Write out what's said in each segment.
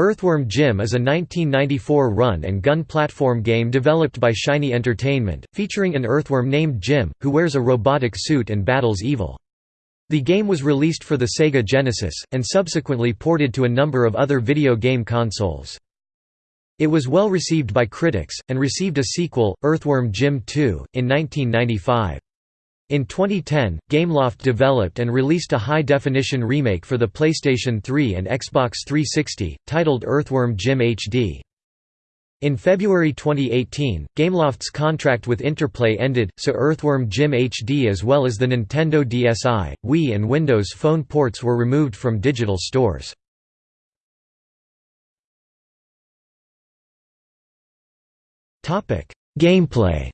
Earthworm Jim is a 1994 run-and-gun platform game developed by Shiny Entertainment, featuring an earthworm named Jim, who wears a robotic suit and battles evil. The game was released for the Sega Genesis, and subsequently ported to a number of other video game consoles. It was well received by critics, and received a sequel, Earthworm Jim 2, in 1995. In 2010, Gameloft developed and released a high-definition remake for the PlayStation 3 and Xbox 360, titled Earthworm Jim HD. In February 2018, Gameloft's contract with Interplay ended, so Earthworm Jim HD as well as the Nintendo DSi, Wii and Windows Phone ports were removed from digital stores. Gameplay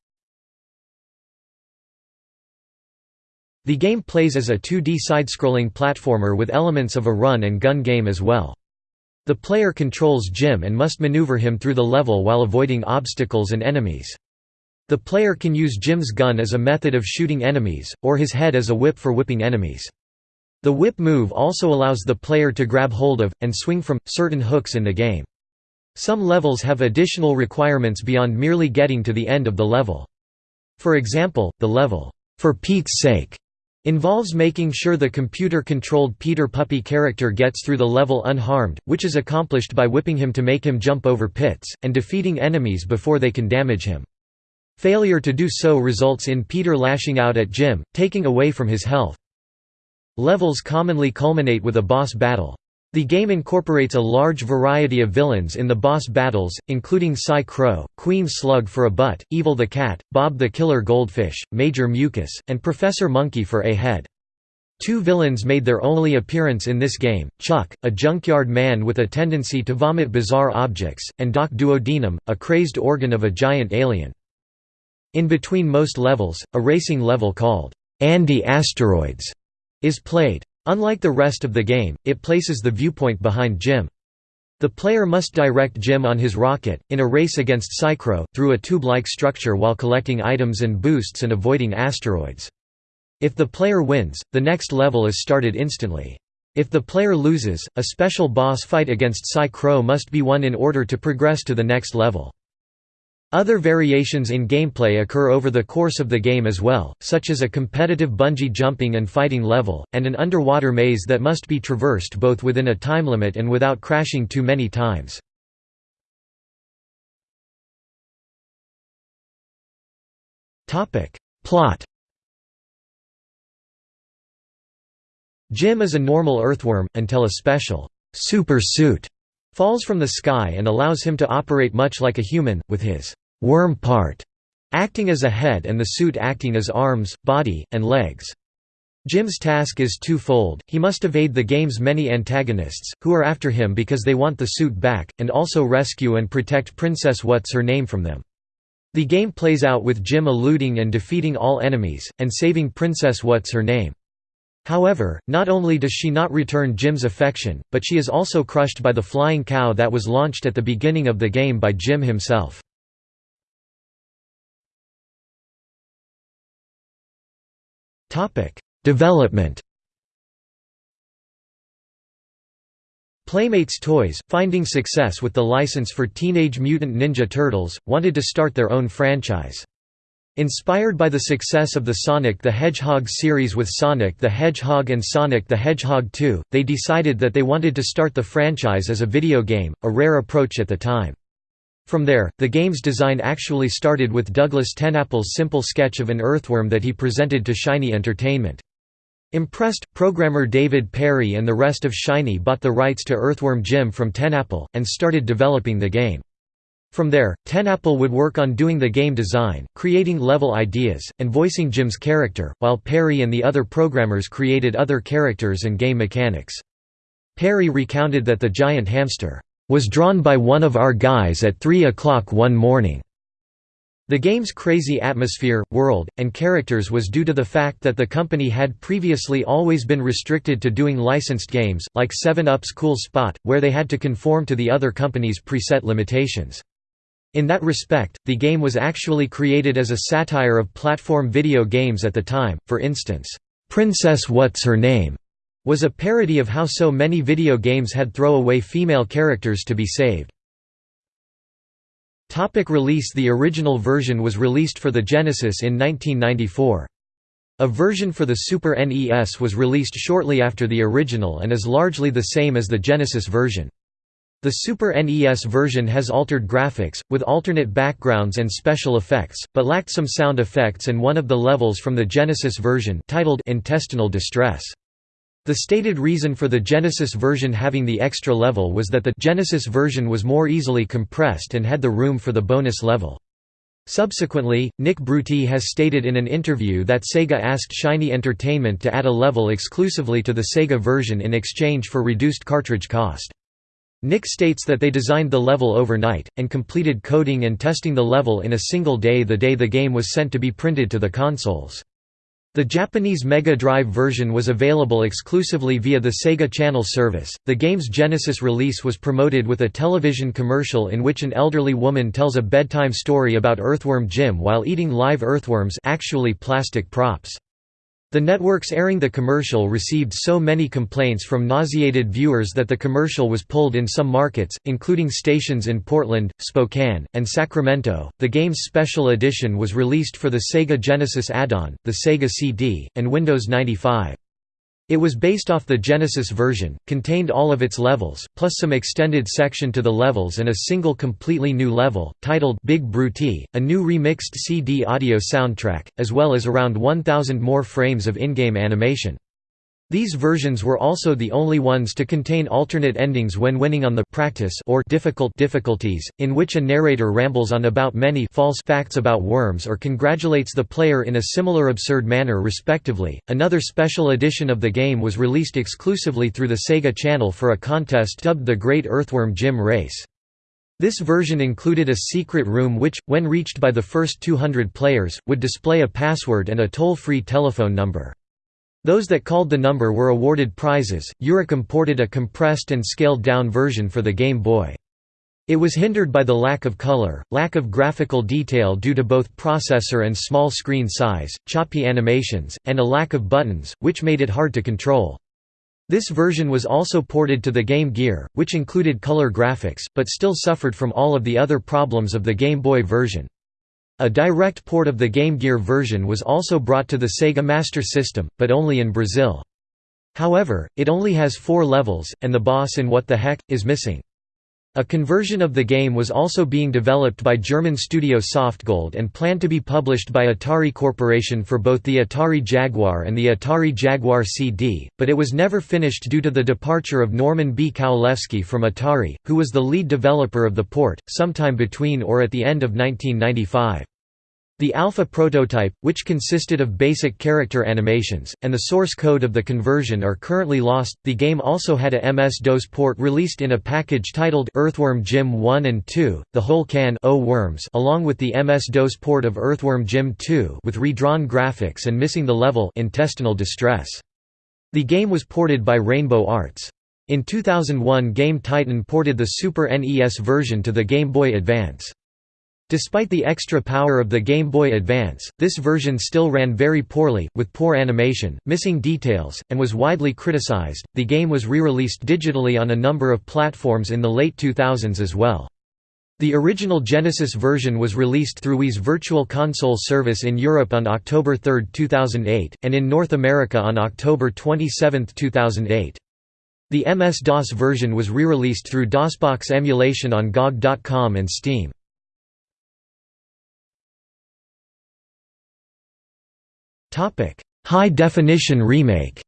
The game plays as a 2D side-scrolling platformer with elements of a run-and-gun game as well. The player controls Jim and must maneuver him through the level while avoiding obstacles and enemies. The player can use Jim's gun as a method of shooting enemies, or his head as a whip for whipping enemies. The whip move also allows the player to grab hold of, and swing from, certain hooks in the game. Some levels have additional requirements beyond merely getting to the end of the level. For example, the level, "'For Pete's Sake' Involves making sure the computer-controlled Peter Puppy character gets through the level unharmed, which is accomplished by whipping him to make him jump over pits, and defeating enemies before they can damage him. Failure to do so results in Peter lashing out at Jim, taking away from his health. Levels commonly culminate with a boss battle. The game incorporates a large variety of villains in the boss battles, including Psy-Crow, Queen Slug for a butt, Evil the Cat, Bob the Killer Goldfish, Major Mucus, and Professor Monkey for a head. Two villains made their only appearance in this game, Chuck, a junkyard man with a tendency to vomit bizarre objects, and Doc Duodenum, a crazed organ of a giant alien. In between most levels, a racing level called, Andy Asteroids, is played. Unlike the rest of the game, it places the viewpoint behind Jim. The player must direct Jim on his rocket, in a race against Psy-Crow, through a tube-like structure while collecting items and boosts and avoiding asteroids. If the player wins, the next level is started instantly. If the player loses, a special boss fight against Psy-Crow must be won in order to progress to the next level. Other variations in gameplay occur over the course of the game as well, such as a competitive bungee jumping and fighting level, and an underwater maze that must be traversed both within a time limit and without crashing too many times. Plot Jim is a normal earthworm, until a special super suit falls from the sky and allows him to operate much like a human, with his worm part acting as a head and the suit acting as arms, body, and legs. Jim's task is twofold, he must evade the game's many antagonists, who are after him because they want the suit back, and also rescue and protect Princess What's-Her-Name from them. The game plays out with Jim eluding and defeating all enemies, and saving Princess What's-Her-Name. However, not only does she not return Jim's affection, but she is also crushed by the flying cow that was launched at the beginning of the game by Jim himself. Development Playmates Toys, finding success with the license for Teenage Mutant Ninja Turtles, wanted to start their own franchise. Inspired by the success of the Sonic the Hedgehog series with Sonic the Hedgehog and Sonic the Hedgehog 2, they decided that they wanted to start the franchise as a video game, a rare approach at the time. From there, the game's design actually started with Douglas TenNapel's simple sketch of an earthworm that he presented to Shiny Entertainment. Impressed, programmer David Perry and the rest of Shiny bought the rights to Earthworm Jim from TenNapel, and started developing the game. From there, TenNapel would work on doing the game design, creating level ideas, and voicing Jim's character, while Perry and the other programmers created other characters and game mechanics. Perry recounted that the giant hamster, "...was drawn by one of our guys at 3 o'clock one morning." The game's crazy atmosphere, world, and characters was due to the fact that the company had previously always been restricted to doing licensed games, like 7-Up's Cool Spot, where they had to conform to the other company's preset limitations. In that respect, the game was actually created as a satire of platform video games at the time, for instance, "'Princess What's Her Name' was a parody of how so many video games had throw-away female characters to be saved. Topic release The original version was released for the Genesis in 1994. A version for the Super NES was released shortly after the original and is largely the same as the Genesis version. The Super NES version has altered graphics, with alternate backgrounds and special effects, but lacked some sound effects and one of the levels from the Genesis version titled Intestinal Distress. The stated reason for the Genesis version having the extra level was that the Genesis version was more easily compressed and had the room for the bonus level. Subsequently, Nick Bruty has stated in an interview that Sega asked Shiny Entertainment to add a level exclusively to the Sega version in exchange for reduced cartridge cost. Nick states that they designed the level overnight, and completed coding and testing the level in a single day the day the game was sent to be printed to the consoles. The Japanese Mega Drive version was available exclusively via the Sega Channel service. The game's Genesis release was promoted with a television commercial in which an elderly woman tells a bedtime story about Earthworm Jim while eating live earthworms, actually plastic props. The networks airing the commercial received so many complaints from nauseated viewers that the commercial was pulled in some markets, including stations in Portland, Spokane, and Sacramento. The game's special edition was released for the Sega Genesis add-on, the Sega CD, and Windows 95. It was based off the Genesis version, contained all of its levels, plus some extended section to the levels and a single completely new level, titled Big Bruty, a new remixed CD audio soundtrack, as well as around 1,000 more frames of in-game animation. These versions were also the only ones to contain alternate endings when winning on the practice or difficult difficulties, in which a narrator rambles on about many false facts about worms or congratulates the player in a similar absurd manner respectively. Another special edition of the game was released exclusively through the Sega Channel for a contest dubbed the Great Earthworm Jim Race. This version included a secret room which, when reached by the first 200 players, would display a password and a toll-free telephone number. Those that called the number were awarded prizes. Eurocom ported a compressed and scaled down version for the Game Boy. It was hindered by the lack of color, lack of graphical detail due to both processor and small screen size, choppy animations, and a lack of buttons, which made it hard to control. This version was also ported to the Game Gear, which included color graphics, but still suffered from all of the other problems of the Game Boy version. A direct port of the Game Gear version was also brought to the Sega Master System, but only in Brazil. However, it only has four levels, and the boss in What the Heck? is missing. A conversion of the game was also being developed by German studio Softgold and planned to be published by Atari Corporation for both the Atari Jaguar and the Atari Jaguar CD, but it was never finished due to the departure of Norman B. Kowalewski from Atari, who was the lead developer of the port, sometime between or at the end of 1995. The alpha prototype, which consisted of basic character animations, and the source code of the conversion are currently lost. The game also had a MS-DOS port released in a package titled Earthworm Jim 1 and 2, the whole can o worms along with the MS-DOS port of Earthworm Jim 2 with redrawn graphics and missing the level Intestinal Distress. The game was ported by Rainbow Arts. In 2001 Game Titan ported the Super NES version to the Game Boy Advance. Despite the extra power of the Game Boy Advance, this version still ran very poorly, with poor animation, missing details, and was widely criticized. The game was re-released digitally on a number of platforms in the late 2000s as well. The original Genesis version was released through Wii's Virtual Console service in Europe on October 3, 2008, and in North America on October 27, 2008. The MS-DOS version was re-released through DOSBox emulation on GOG.com and Steam. High definition remake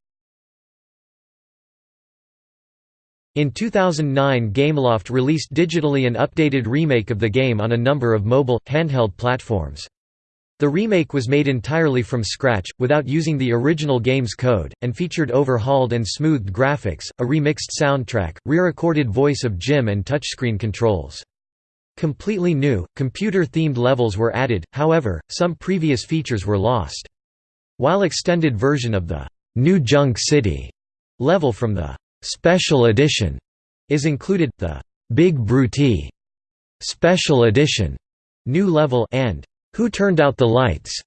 In 2009 Gameloft released digitally an updated remake of the game on a number of mobile, handheld platforms. The remake was made entirely from scratch, without using the original game's code, and featured overhauled and smoothed graphics, a remixed soundtrack, re-recorded voice of Jim and touchscreen controls. Completely new, computer-themed levels were added, however, some previous features were lost. While extended version of the New Junk City level from the Special Edition is included, the Big Bruty Special Edition new level and Who Turned Out the Lights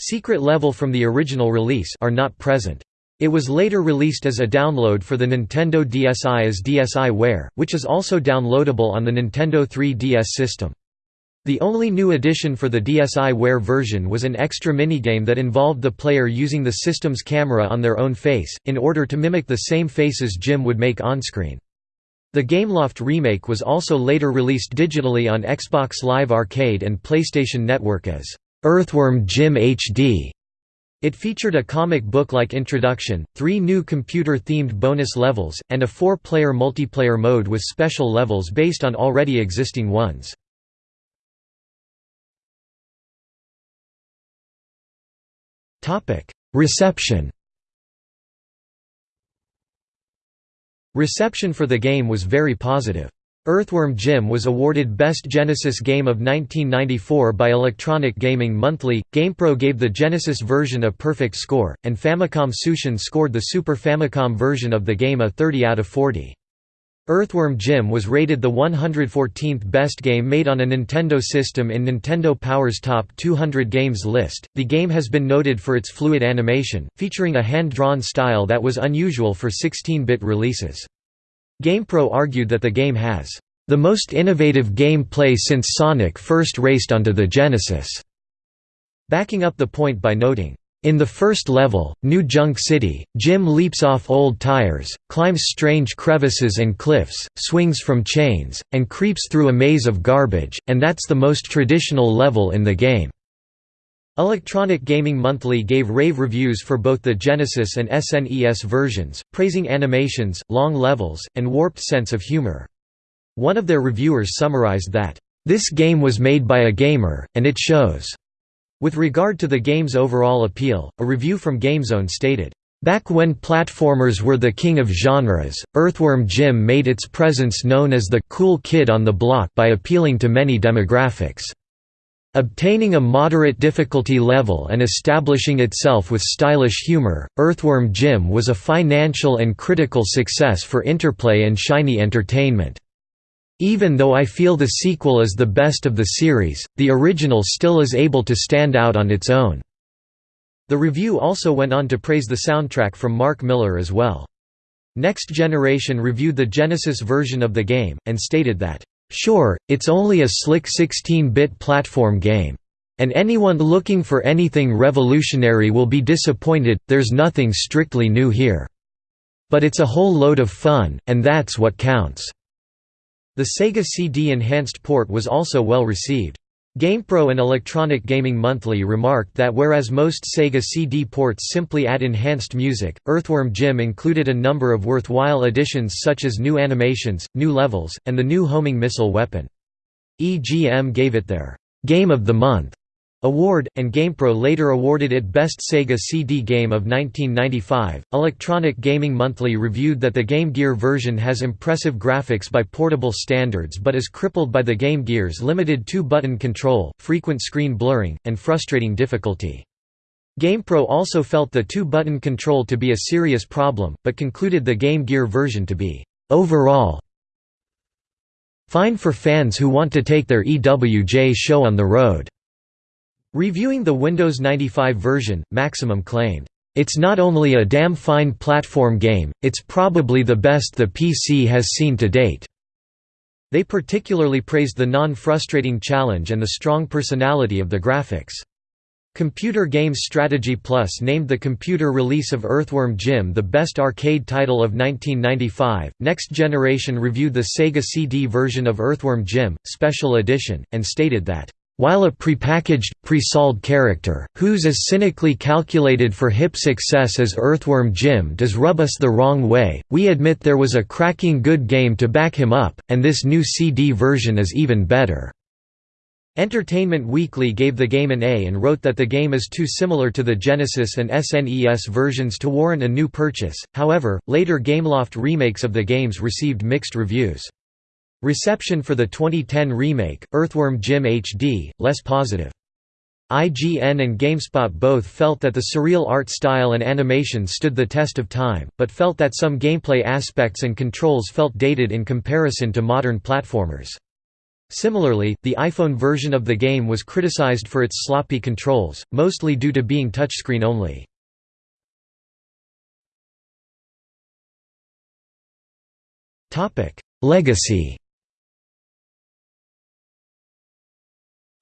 secret level from the original release are not present. It was later released as a download for the Nintendo DSi as DSiWare, which is also downloadable on the Nintendo 3DS system. The only new addition for the DSiWare version was an extra minigame that involved the player using the system's camera on their own face, in order to mimic the same faces Jim would make on-screen. The Gameloft remake was also later released digitally on Xbox Live Arcade and PlayStation Network as Earthworm Jim HD. It featured a comic book-like introduction, three new computer-themed bonus levels, and a four-player multiplayer mode with special levels based on already existing ones. Reception Reception for the game was very positive. Earthworm Jim was awarded Best Genesis Game of 1994 by Electronic Gaming Monthly. GamePro gave the Genesis version a perfect score, and Famicom Tsushin scored the Super Famicom version of the game a 30 out of 40. Earthworm Jim was rated the 114th best game made on a Nintendo system in Nintendo Power's Top 200 Games list. The game has been noted for its fluid animation, featuring a hand drawn style that was unusual for 16 bit releases. GamePro argued that the game has the most innovative gameplay since Sonic first raced onto the Genesis, backing up the point by noting, in the first level, New Junk City, Jim leaps off old tires, climbs strange crevices and cliffs, swings from chains, and creeps through a maze of garbage, and that's the most traditional level in the game. Electronic Gaming Monthly gave rave reviews for both the Genesis and SNES versions, praising animations, long levels, and warped sense of humor. One of their reviewers summarized that, "...this game was made by a gamer, and it shows." With regard to the game's overall appeal, a review from GameZone stated, Back when platformers were the king of genres, Earthworm Jim made its presence known as the cool kid on the block by appealing to many demographics. Obtaining a moderate difficulty level and establishing itself with stylish humor, Earthworm Jim was a financial and critical success for Interplay and Shiny Entertainment. Even though I feel the sequel is the best of the series, the original still is able to stand out on its own." The review also went on to praise the soundtrack from Mark Miller as well. Next Generation reviewed the Genesis version of the game, and stated that, Sure, it's only a slick 16-bit platform game. And anyone looking for anything revolutionary will be disappointed, there's nothing strictly new here. But it's a whole load of fun, and that's what counts." The Sega CD enhanced port was also well received. GamePro and Electronic Gaming Monthly remarked that whereas most Sega CD ports simply add enhanced music, Earthworm Jim included a number of worthwhile additions such as new animations, new levels, and the new homing missile weapon. EGM gave it their «Game of the Month» Award, and GamePro later awarded it Best Sega CD Game of 1995. Electronic Gaming Monthly reviewed that the Game Gear version has impressive graphics by portable standards but is crippled by the Game Gear's limited two button control, frequent screen blurring, and frustrating difficulty. GamePro also felt the two button control to be a serious problem, but concluded the Game Gear version to be, overall, fine for fans who want to take their EWJ show on the road. Reviewing the Windows 95 version, Maximum claimed, "...it's not only a damn fine platform game, it's probably the best the PC has seen to date." They particularly praised the non-frustrating challenge and the strong personality of the graphics. Computer Games Strategy Plus named the computer release of Earthworm Jim the best arcade title of 1995. Next Generation reviewed the Sega CD version of Earthworm Jim, Special Edition, and stated that while a prepackaged, pre-solved character, who's as cynically calculated for hip success as Earthworm Jim does rub us the wrong way, we admit there was a cracking good game to back him up, and this new CD version is even better." Entertainment Weekly gave the game an A and wrote that the game is too similar to the Genesis and SNES versions to warrant a new purchase, however, later Gameloft remakes of the games received mixed reviews. Reception for the 2010 remake, Earthworm Jim HD, less positive. IGN and GameSpot both felt that the surreal art style and animation stood the test of time, but felt that some gameplay aspects and controls felt dated in comparison to modern platformers. Similarly, the iPhone version of the game was criticized for its sloppy controls, mostly due to being touchscreen only. Legacy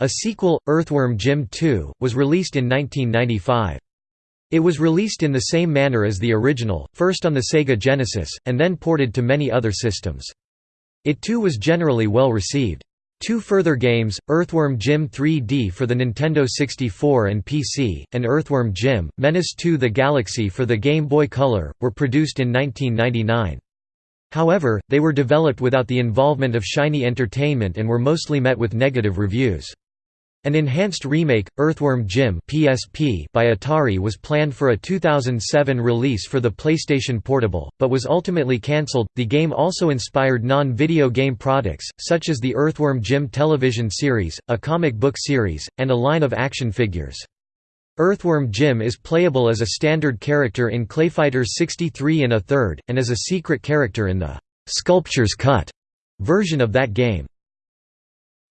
A sequel, Earthworm Jim 2, was released in 1995. It was released in the same manner as the original, first on the Sega Genesis, and then ported to many other systems. It too was generally well received. Two further games, Earthworm Jim 3D for the Nintendo 64 and PC, and Earthworm Jim, Menace II The Galaxy for the Game Boy Color, were produced in 1999. However, they were developed without the involvement of Shiny Entertainment and were mostly met with negative reviews. An enhanced remake, Earthworm Jim (PSP) by Atari was planned for a 2007 release for the PlayStation Portable, but was ultimately cancelled. The game also inspired non-video game products, such as the Earthworm Jim television series, a comic book series, and a line of action figures. Earthworm Jim is playable as a standard character in Clayfighter 63 and a third, and as a secret character in the Sculptor's Cut version of that game.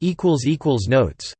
equals equals Notes